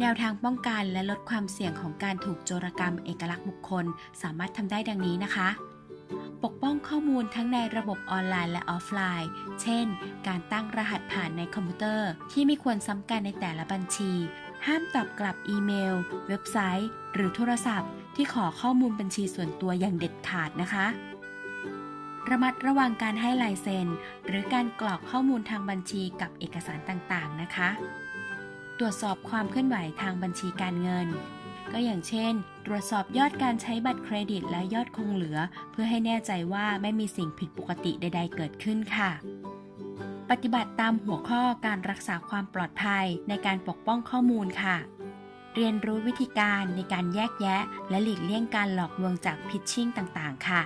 แนวทางป้องกันและลดความเสี่ยงของการถูกโจรกรรมเอกลักษณ์บุคคลสามารถทำได้ดังนี้นะคะ ปกป้องข้อมูลทั้งในระบบออนไลน์และออฟไลน์ เช่น การตั้งรหัสผ่านในคอมพิวเตอร์ ที่ไม่ควรซ้ำกันในแต่ละบัญชี ห้ามตอบกลับอีเมล เว็บไซต์ หรือโทรศัพท์ ที่ขอข้อมูลบัญชีส่วนตัวอย่างเด็ดขาดนะคะ ระมัดระวังการให้ลายเซ็น หรือการกรอกข้อมูลทางบัญชีกับเอกสารต่างๆ นะคะ ตรวจสอบความเคลื่อนไหวทางบัญชีการเงิน ก็อย่างเช่น ตรวจสอบยอดการใช้บัตรเครดิตและยอดคงเหลือ เพื่อให้แน่ใจว่าไม่มีสิ่งผิดปกติใด ๆ เกิดขึ้นค่ะ ปฏิบัติตามหัวข้อการรักษาความปลอดภัยในการปกป้องข้อมูลค่ะเรียนรู้วิธีการในการแยกแยะ และหลีกเลี่ยงการหลอกลวงจากพิชชิ่งต่าง ๆ ค่ะ